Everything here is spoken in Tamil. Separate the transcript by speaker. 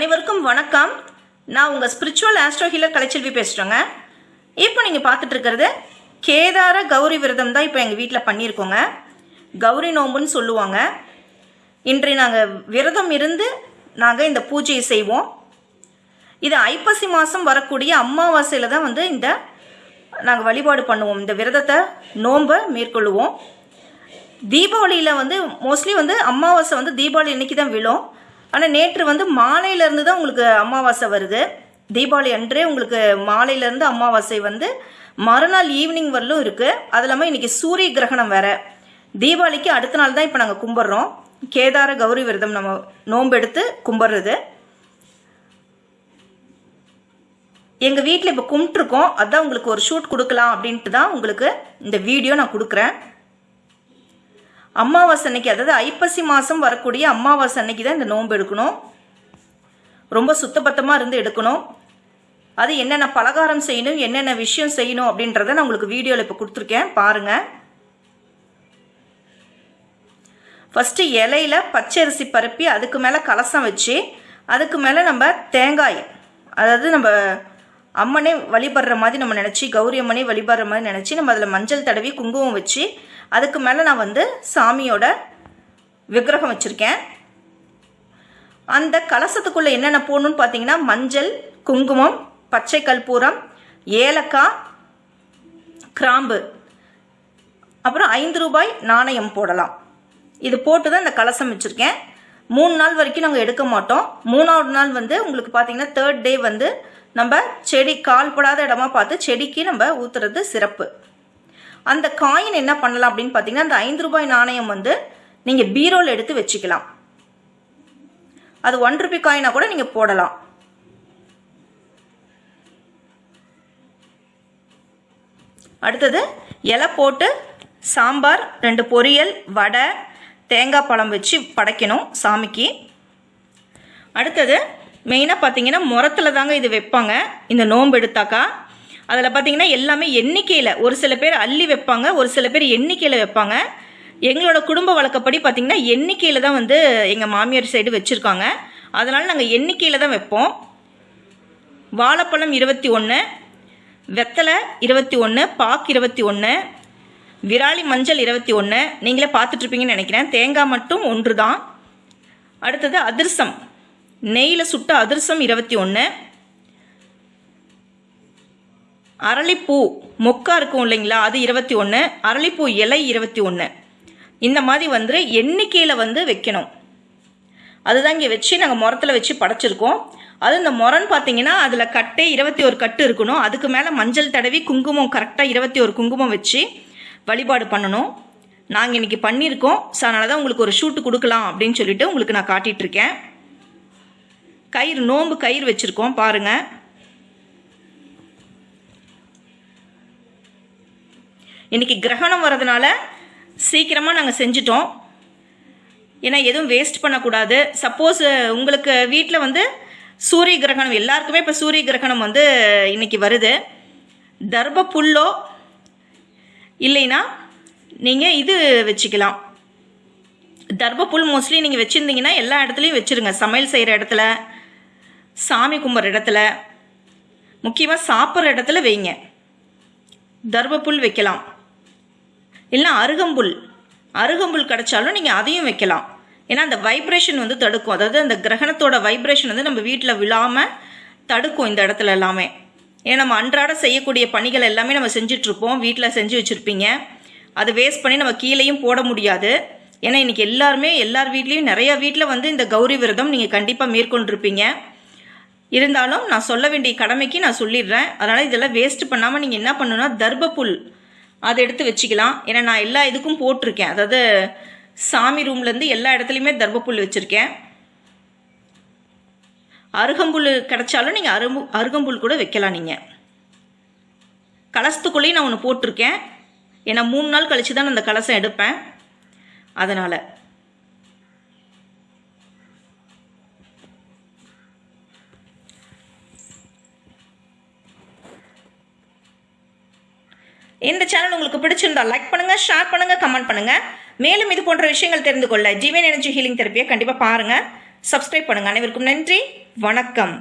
Speaker 1: அனைவருக்கும் வணக்கம். நான் உங்கள் ஸ்பிரிச்சுவல் ஆஸ்ட்ரோ ஹீலர் கலைச்செல்வி பேசுகிறேங்க இப்போ நீங்கள் பார்த்துட்டு இருக்கிறது கேதார கௌரி விரதம் தான் இப்போ எங்கள் வீட்டில் பண்ணியிருக்கோங்க. கௌரி நோம்புன்னு சொல்லுவாங்க. இன்றைய நாங்கள் விரதம் இருந்து நாங்கள் இந்த பூஜையை செய்வோம். இது ஐப்பசி மாதம் வரக்கூடிய அமாவாசையில் தான் வந்து இந்த நாங்கள் வழிபாடு பண்ணுவோம். இந்த விரதத்தை நோன்பை மேற்கொள்ளுவோம். தீபாவளியில் வந்து மோஸ்ட்லி வந்து அமாவாசை வந்து தீபாவளி இன்னைக்கு தான் விழும். ஆனால் நேற்று வந்து மாலையிலேருந்து தான் உங்களுக்கு அமாவாசை வருது. தீபாவளி அன்றே உங்களுக்கு மாலையிலேருந்து அமாவாசை வந்து மறுநாள் ஈவினிங் வரலும் இருக்குது அது இல்லாமல் இன்றைக்கி சூரிய கிரகணம் வேற. தீபாவளிக்கு அடுத்த நாள் தான் இப்போ நாங்கள் கும்பிட்றோம். கேதார கௌரி விரதம் நம்ம நோம்பெடுத்து கும்பிட்றது. எங்கள் வீட்டில் இப்போ கும்பிட்ருக்கோம் அதான் உங்களுக்கு ஒரு ஷூட் கொடுக்கலாம் அப்படின்ட்டு தான் உங்களுக்கு இந்த வீடியோ நான் கொடுக்குறேன். அமாவாசை அன்னைக்கு அதாவது ஐப்பசி மாதம் வரக்கூடிய அமாவாசை அன்னைக்கு தான் இந்த நோன்பு எடுக்கணும். ரொம்ப சுத்தபத்தமாக இருந்து எடுக்கணும். அது என்னென்ன பலகாரம் செய்யணும் என்னென்ன விஷயம் செய்யணும் அப்படின்றத நான் உங்களுக்கு வீடியோவில் இப்போ கொடுத்துருக்கேன். பாருங்கள் ஃபஸ்ட்டு இலையில பச்சரிசி பருப்பி அதுக்கு மேலே கலசம் வச்சு அதுக்கு மேலே நம்ம தேங்காய் அதாவது நம்ம அம்மனே வழிபடுற மாதிரி நம்ம நினச்சி கௌரி அம்மனே வழிபடுற மாதிரி நினச்சி நம்ம அதில் மஞ்சள் தடவி குங்குமம் வச்சு அதுக்கு மேலே நான் வந்து சாமியோட விக்கிரகம் வச்சுருக்கேன். அந்த கலசத்துக்குள்ளே என்னென்ன போடணும்னு பார்த்தீங்கன்னா மஞ்சள் குங்குமம் பச்சை கற்பூரம் ஏலக்காய் கிராம்பு. அப்புறம் ஐந்து ரூபாய் நாணயம் போடலாம். இது போட்டு தான் இந்த கலசம் வச்சுருக்கேன். மூணு நாள் வரைக்கும் நாங்கள் எடுக்க மாட்டோம். மூணாவது நாள் வந்து உங்களுக்கு பார்த்தீங்கன்னா தேர்ட் டே வந்து நம்ம செடி கால்படாத இடமா பார்த்து செடிக்கு நம்ம ஊற்றுறது சிறப்பு. அந்த காயின் என்ன பண்ணலாம் அப்படின்னு பார்த்தீங்கன்னா அந்த ஐந்து ரூபாய் நாணயம் வந்து நீங்கள் பீரோவில் எடுத்து வச்சுக்கலாம். அது ஒன் ருபி காயினா கூட நீங்கள் போடலாம். அடுத்தது இலை போட்டு சாம்பார் ரெண்டு பொரியல் வடை தேங்காய் பழம் வச்சு படைக்கணும் சாமிக்கு. அடுத்தது மெயினாக பார்த்தீங்கன்னா முரத்தில் தாங்க இது வைப்பாங்க. இந்த நோன்பு எடுத்தாக்கா. அதில் பார்த்தீங்கன்னா எல்லாமே எண்ணிக்கையில் ஒரு சில பேர் அள்ளி வைப்பாங்க ஒரு சில பேர் எண்ணிக்கையில் வைப்பாங்க. எங்களோட குடும்ப வழக்கப்படி பார்த்தீங்கன்னா எண்ணிக்கையில் தான் வந்து எங்கள் மாமியார் சைடு வச்சுருக்காங்க. அதனால் நாங்கள் எண்ணிக்கையில் தான் வைப்போம். வாழைப்பழம் இருபத்தி ஒன்று வெத்தலை இருபத்தி ஒன்று பாக்கு இருபத்தி ஒன்று விராலி மஞ்சள் இருபத்தி ஒன்று நீங்களே பார்த்துட்ருப்பீங்கன்னு நினைக்கிறேன். தேங்காய் மட்டும் ஒன்று தான் அடுத்தது அதிர்சம். நெய்யில் சுட்ட அதிர்சம் இருபத்தி ஒன்று அரளிப்பூ மொக்கா இருக்கும் இல்லைங்களா? அது இருபத்தி ஒன்று அரளிப்பூ இலை இருபத்தி ஒன்று இந்த மாதிரி வந்து எண்ணிக்கையில் வந்து வைக்கணும். அதுதான் இங்கே வச்சு நாங்கள் முரத்தில் வச்சு படைச்சிருக்கோம். அது இந்த முரன்னு பார்த்தீங்கன்னா அதில் கட்டே இருபத்தி ஒரு கட்டு இருக்கணும். அதுக்கு மேலே மஞ்சள் தடவி குங்குமம் கரெக்டாக இருபத்தி ஒரு குங்குமம் வச்சு வழிபாடு பண்ணணும். நாங்கள் இன்றைக்கி பண்ணியிருக்கோம். ஸோ அதனால தான் உங்களுக்கு ஒரு ஷூட்டு கொடுக்கலாம் அப்படின்னு சொல்லிட்டு உங்களுக்கு நான் காட்டிகிட்ருக்கேன் கயிறு நோம்பு கயிறு வச்சுருக்கோம். பாருங்கள் இன்றைக்கி கிரகணம் வரதுனால சீக்கிரமாக நாங்கள் செஞ்சிட்டோம். ஏன்னா எதுவும் வேஸ்ட் பண்ணக்கூடாது. சப்போஸ் உங்களுக்கு வீட்டில் வந்து சூரிய கிரகணம் எல்லாருக்குமே இப்போ சூரிய கிரகணம் வந்து இன்றைக்கி வருது. தர்ப புல்லோ இல்லைன்னா நீங்கள் இது வச்சுக்கலாம். தர்ப புல் மோஸ்ட்லி நீங்கள் வச்சுருந்தீங்கன்னா எல்லா இடத்துலையும் வச்சுருங்க. சமையல் செய்கிற இடத்துல சாமி கும்பிட்ற இடத்துல முக்கியமாக சாப்பிட்ற இடத்துல வைங்க. தர்ப புல் வைக்கலாம். இல்லைனா அருகம்புல் அருகம்புல் கிடைச்சாலும் நீங்கள் அதையும் வைக்கலாம். ஏன்னா அந்த வைப்ரேஷன் வந்து தடுக்கும். அதாவது அந்த கிரகணத்தோட வைப்ரேஷன் வந்து நம்ம வீட்டில் விழாமல் தடுக்கும் இந்த இடத்துல எல்லாமே. ஏன்னா நம்ம அன்றாட செய்யக்கூடிய பணிகள் எல்லாமே நம்ம செஞ்சிட்ருப்போம். வீட்டில் செஞ்சு வச்சுருப்பீங்க. அதை வேஸ்ட் பண்ணி நம்ம கீழேயும் போட முடியாது. ஏன்னா இன்றைக்கி எல்லாருமே எல்லார் வீட்லேயும் நிறையா வீட்டில் வந்து இந்த கௌரி விரதம் நீங்கள் கண்டிப்பாக மேற்கொண்டிருப்பீங்க. இருந்தாலும் நான் சொல்ல வேண்டிய கடமைக்கு நான் சொல்லிடுறேன். அதனால் இதெல்லாம் வேஸ்ட் பண்ணாமல் நீங்கள் என்ன பண்ணணும்னா தர்பப்புல் அதை எடுத்து வச்சுக்கலாம். ஏன்னா நான் எல்லா இதுக்கும் போட்டிருக்கேன். அதாவது சாமி ரூம்லேருந்து எல்லா இடத்துலையுமே தர்பப்புல் வச்சுருக்கேன். அருகம்புல் கிடைச்சாலும் நீங்கள் அரும்பு அருகம்புல் கூட வைக்கலாம் நீங்கள் கலசத்துக்குள்ளேயும் நான் ஒன்று போட்டிருக்கேன். ஏன்னா மூணு நாள் கழித்து தான் நான் அந்த கலசம் எடுப்பேன். அதனால். இந்த சேனல் உங்களுக்கு பிடிச்சிருந்தா லைக் பண்ணுங்க ஷேர் பண்ணுங்க கமெண்ட் பண்ணுங்க. மேலும் இது போன்ற விஷயங்கள் தெரிந்து கொள்ள ஜீவன் எனர்ஜி ஹீலிங் தெரப்பியை கண்டிப்பாக பாருங்க. சப்ஸ்கிரைப் பண்ணுங்கள் அனைவருக்கும் நன்றி. வணக்கம்.